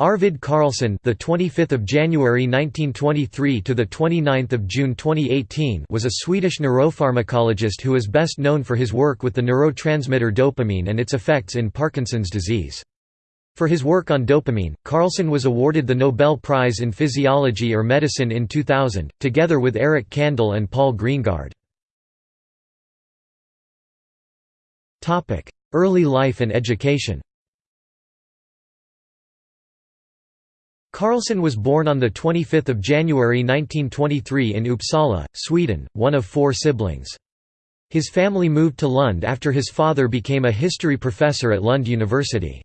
Arvid Carlsson, the 25th of January 1923 to the 29th of June 2018, was a Swedish neuropharmacologist who is best known for his work with the neurotransmitter dopamine and its effects in Parkinson's disease. For his work on dopamine, Carlsson was awarded the Nobel Prize in Physiology or Medicine in 2000, together with Eric Kandel and Paul Greengard. Early life and education Carlsson was born on 25 January 1923 in Uppsala, Sweden, one of four siblings. His family moved to Lund after his father became a history professor at Lund University.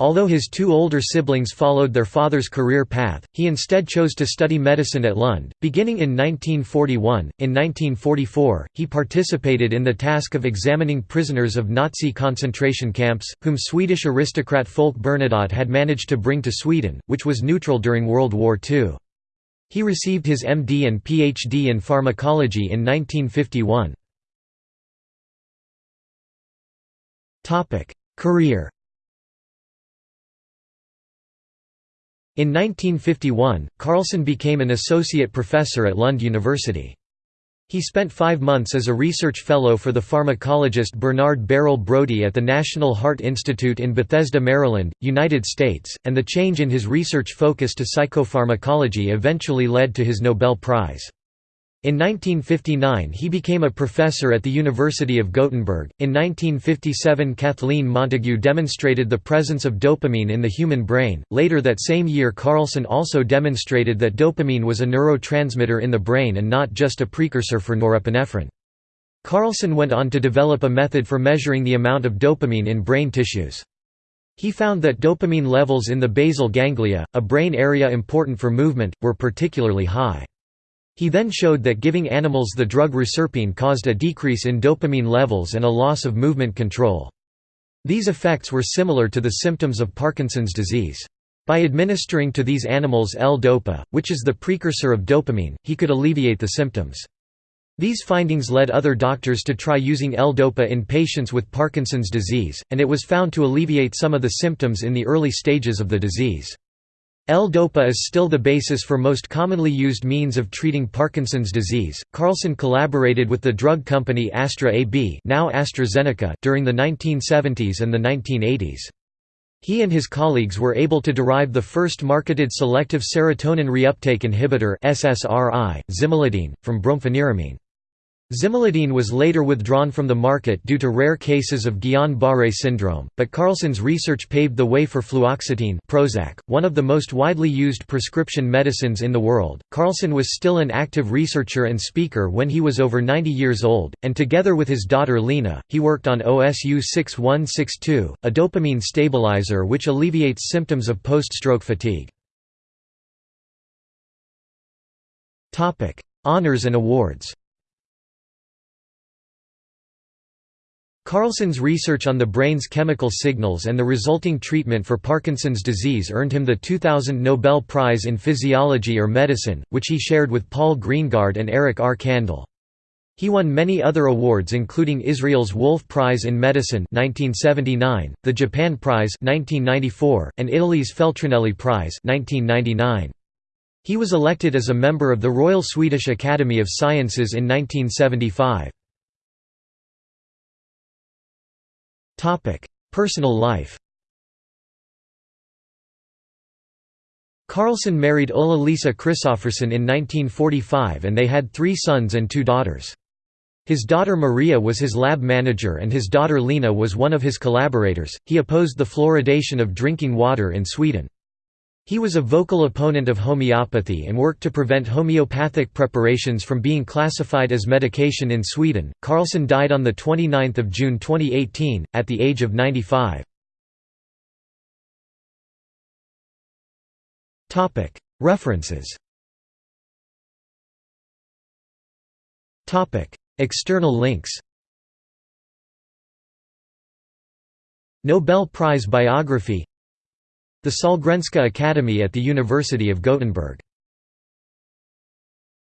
Although his two older siblings followed their father's career path, he instead chose to study medicine at Lund. Beginning in 1941, in 1944, he participated in the task of examining prisoners of Nazi concentration camps, whom Swedish aristocrat Folke Bernadotte had managed to bring to Sweden, which was neutral during World War II. He received his MD and PhD in pharmacology in 1951. Career In 1951, Carlsson became an associate professor at Lund University. He spent five months as a research fellow for the pharmacologist Bernard Beryl Brodie at the National Heart Institute in Bethesda, Maryland, United States, and the change in his research focus to psychopharmacology eventually led to his Nobel Prize. In 1959 he became a professor at the University of Gothenburg. In 1957 Kathleen Montagu demonstrated the presence of dopamine in the human brain. Later that same year Carlsson also demonstrated that dopamine was a neurotransmitter in the brain and not just a precursor for norepinephrine. Carlsson went on to develop a method for measuring the amount of dopamine in brain tissues. He found that dopamine levels in the basal ganglia, a brain area important for movement, were particularly high. He then showed that giving animals the drug reserpine caused a decrease in dopamine levels and a loss of movement control. These effects were similar to the symptoms of Parkinson's disease. By administering to these animals L-DOPA, which is the precursor of dopamine, he could alleviate the symptoms. These findings led other doctors to try using L-DOPA in patients with Parkinson's disease, and it was found to alleviate some of the symptoms in the early stages of the disease. L-DOPA is still the basis for most commonly used means of treating Parkinson's disease. Carlsson collaborated with the drug company Astra AB, now AstraZeneca, during the 1970s and the 1980s. He and his colleagues were able to derive the first marketed selective serotonin reuptake inhibitor SSRI, zimelidine, from brompheniramine. Zimelidine was later withdrawn from the market due to rare cases of Guillain-Barré syndrome, but Carlsson's research paved the way for fluoxetine Prozac, one of the most widely used prescription medicines in the world. Carlsson was still an active researcher and speaker when he was over 90 years old, and together with his daughter Lena, he worked on OSU 6162, a dopamine stabilizer which alleviates symptoms of post-stroke fatigue. Topic: Honours and awards Carlsson's research on the brain's chemical signals and the resulting treatment for Parkinson's disease earned him the 2000 Nobel Prize in Physiology or Medicine, which he shared with Paul Greengard and Eric R. Kandel. He won many other awards including Israel's Wolf Prize in Medicine 1979, the Japan Prize 1994, and Italy's Feltrinelli Prize 1999. He was elected as a member of the Royal Swedish Academy of Sciences in 1975. Personal life Carlsson married Ulla Lisa Kristoffersson in 1945 and they had three sons and two daughters. His daughter Maria was his lab manager and his daughter Lena was one of his collaborators. He opposed the fluoridation of drinking water in Sweden. He was a vocal opponent of homeopathy and worked to prevent homeopathic preparations from being classified as medication in Sweden. Carlsson died on 29 June 2018, at the age of 95. References External links Nobel Prize biography the Sahlgrenska Academy at the University of Gothenburg